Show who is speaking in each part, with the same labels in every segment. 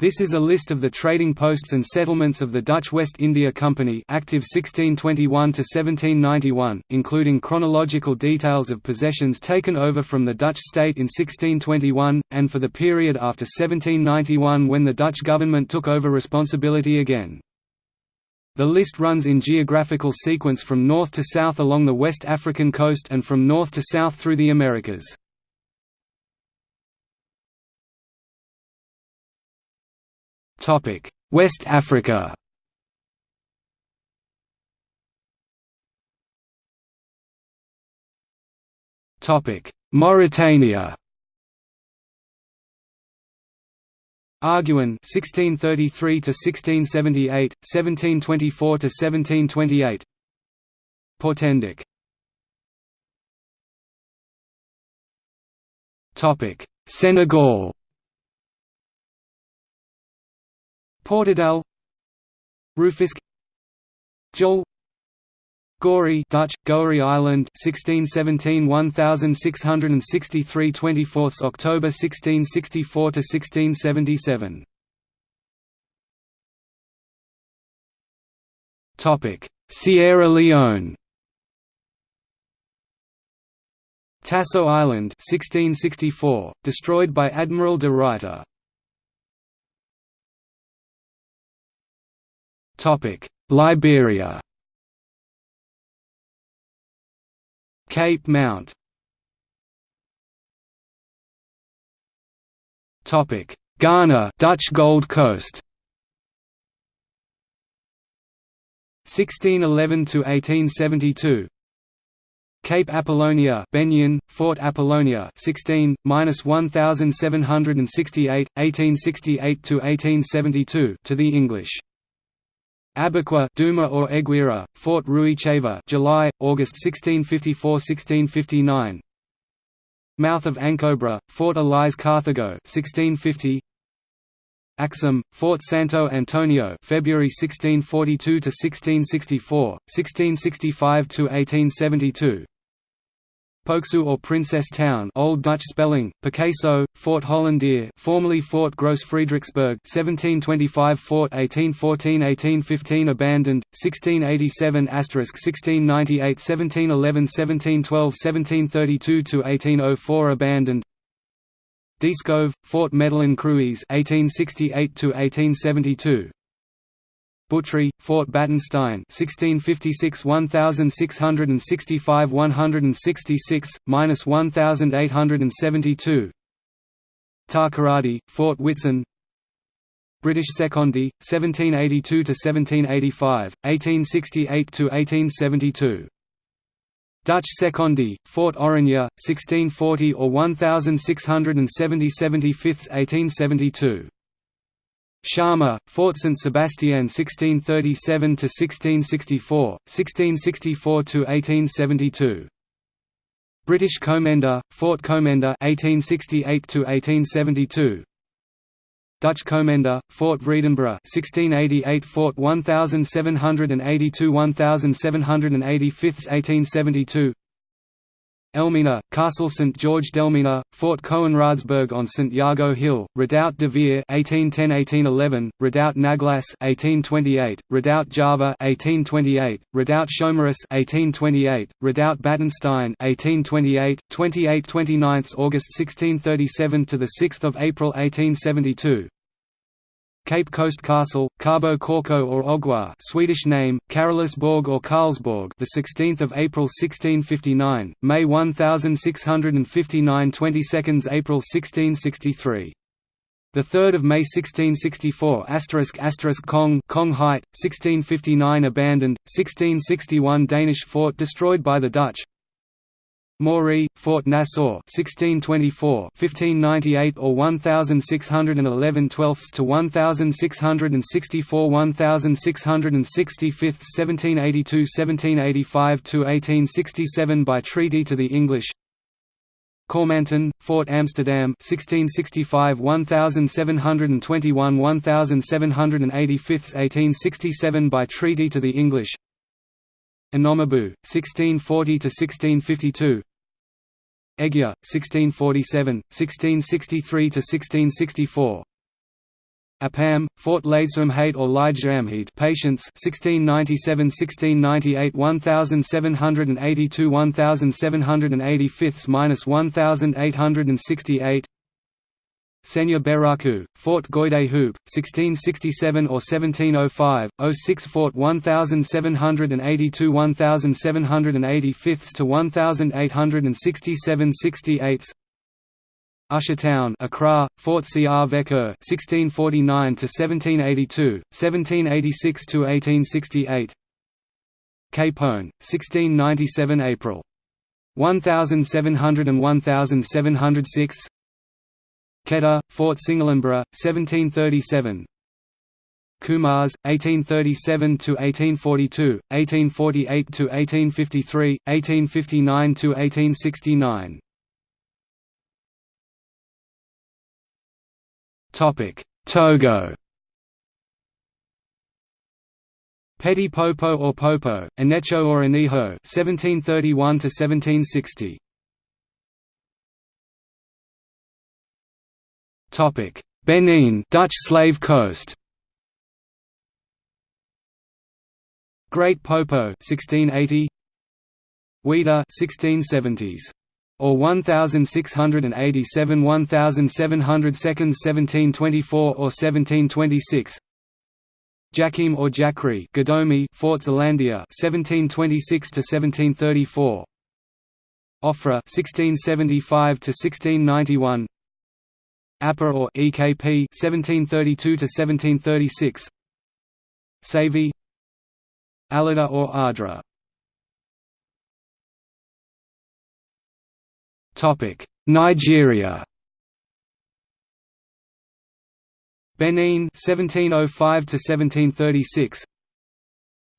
Speaker 1: This is a list of the trading posts and settlements of the Dutch West India Company active 1621 to 1791, including chronological details of possessions taken over from the Dutch state in 1621, and for the period after 1791 when the Dutch government took over responsibility again. The list runs in geographical sequence from north to south along the West African coast and from north to south through the Americas. West Africa. Topic: Mauritania. Arguin 1633 to 1678 1724 to 1728 Portendic Topic. Senegal Portudal Rufisque Joal Gorée Dutch Gorée Island 1617 1663 24 October 1664 to 1677 Topic Sierra Leone. Tasso Island 1664 destroyed by Admiral de Ruyter Liberia Cape Mount Topic. Ghana Dutch Gold Coast 1611 to 1872 Cape Apollonia Benyin, Fort Apollonia 16, 1768, 1868 to 1872 to the English Abaca Duma or Eguira, Fort Ruychaver July, August 1654–1659 Mouth of Ankobra, Fort Elize Carthago 1650 Axim, Fort Santo Antonio February 1642–1664, 1665–1872 Pokesu or Princess Town Old Dutch spelling, Picasso, Fort Hollandia formerly Fort Gross Friedrichsburg 1725 Fort 1814–1815 abandoned, 1687 1698 1711 1712 1732–1804 abandoned. Dixcove, Fort Metal Cross 1868–1872 Butri, Fort Batenstein 1656 1665 166, minus 1872 Takoradi, Fort Witsen British Sekondi, 1782–1785, 1868–1872 Dutch Sekondi, Fort Oranje, 1640 or 1670 75 1872 Shama, Fort St. Sebastian 1637–1664, 1664–1872. British Comenda, Fort Comenda 1868–1872. Dutch Comenda, Fort Vredenburgh 1688 Fort 1782 1785 1872 Elmina, Castle St George d'Elmina, Fort Koenraadsburg on St Jago Hill, Redoubt de Vere (1810–1811), Redoubt Nagtglas (1828), Redoubt Java (1828), Redoubt Schomerus (1828), Redoubt Batenstein (1828), 28-29 August 1637 to the 6th of April 1872. Cape Coast Castle, Cabo Corso or Oguaa Swedish name, Carolusborg or Karlsborg the 16th of April 1659, May 1659 22nd April 1663 the 3rd of May 1664 Danish fort Nassau 1624 1598 or 1611 12ths to 1664 1665 1782 1785 to 1867 by treaty to the English. Cormanton, Fort Amsterdam 1665 1721 1785 1867 by treaty to the English. Anomabu, 1640–1652 Egya, 1647, 1663–1664 Apam, Fort Ladesumhate or Lijdzaamheid Patience 1697–1698 1782 1785 minus 1868 Senya Beraku, Fort Goede Hoop, 1667 or 1705, 06 Fort 1782 1785 to 1867 68 Usher Town, Accra, Fort Crèvecoeur, 1649 to 1782, 1786 to 1868. Kpone, 1697 April. 1700 and 1706. Keta, Fort Singelenburgh, 1737. Kumars, 1837 to 1842, 1848 to 1853, 1859 to 1869. Topic: Togo. Petit Popo or Popo, Anecho or Aniho, 1731 to 1760. Topic: Benin, Dutch Slave Coast. Great Popo, 1680. Ouidah, 1670s or 1687 1700 seconds 1724 or 1726 Jakim or Jakri Godomey Fort Zeelandia 1726 to 1734 Offra 1675 to 1691 Apa or Ekpe 1732 to 1736 Savi Allada or Ardra Topic Nigeria. Benin 1705 to 1736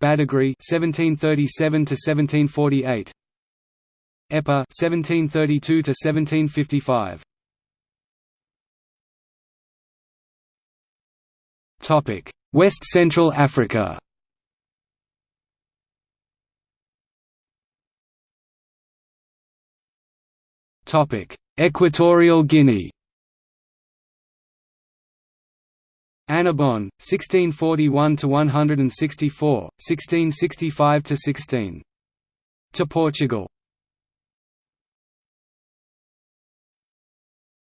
Speaker 1: Badagry 1737 to 1748 Epa 1732 to 1755 West Central Africa Topic Equatorial Guinea Annobon, 1641 to 164, 1665 to 16. To Portugal.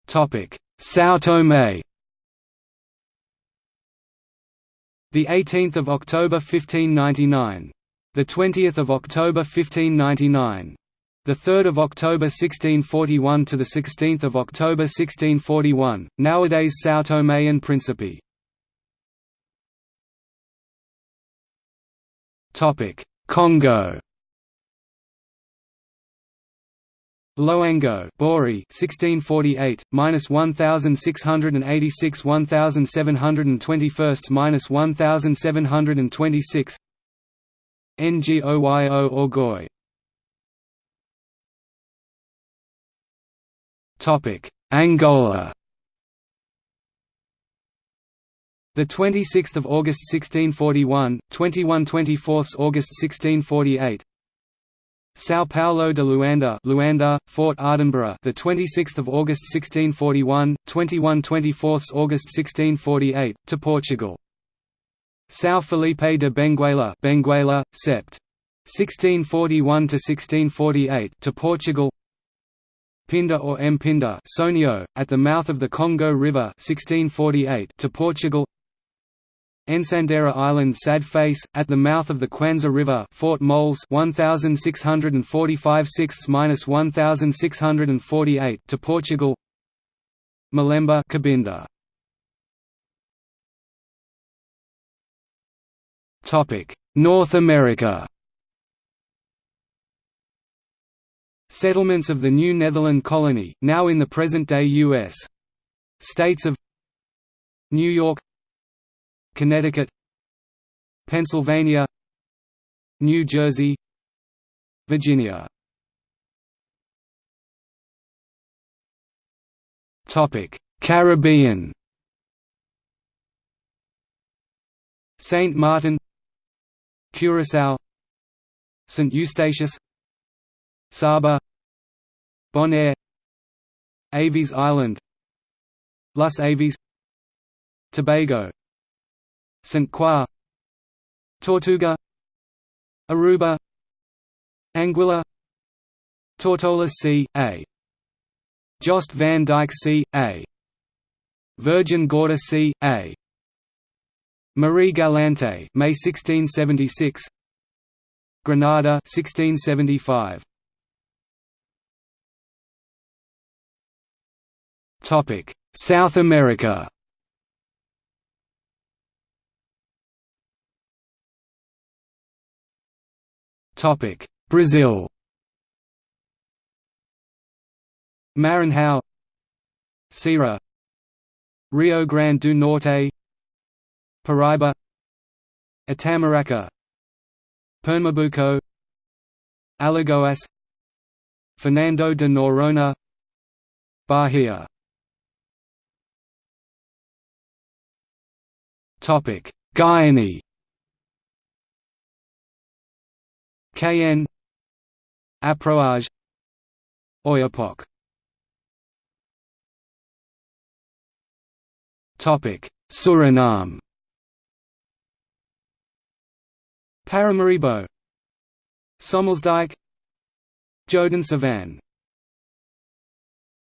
Speaker 1: Topic: São Tomé. The 18th of October 1599. The 20th of October 1599 the 3rd of October 1641 to the 16th of October 1641, nowadays São Tomé and Príncipe. Topic: Congo. Loango, Bori, 1648, minus 1686, 1721, minus 1726. Ngoyo Orgoy, Topic: Angola. The 26th of August 1641, 21 24 August 1648. São Paulo de Luanda, Luanda, Fort Aardenburgh, the 26th of August 1641, 21 24 August 1648, to Portugal. São Filipe de Benguela, Benguela, Sept. 1641 to 1648, to Portugal. Pinda or Mpinda Sonio, at the mouth of the Congo River 1648 to Portugal Ensandeira Island Sad Face, at the mouth of the Kwanza River Fort Moles 1645 1648 to Portugal Malemba Cabinda. North America Settlements of the New Netherland colony, now in the present-day U.S. States of New York Connecticut Pennsylvania New Jersey Virginia. Topic Caribbean. Saint Martin Curaçao St Eustatius Saba Bonaire Aves Island Las Aves Tobago St. Croix Tortuga Aruba Anguilla Tortola C. A. Jost van Dyke C. A. Virgin Gorda C. A. Marie Galante May 1676 Grenada 1675 Topic South America Topic. Brazil. Maranhão. Ceará. Rio Grande do Norte. Paraíba. Itamaraca. Pernambuco. Alagoas. Fernando de Noronha. Bahia. Topic. Guiana Cayenne Approuague Oiapoque Topic Suriname. Paramaribo. Sommelsdijk. Joden Savan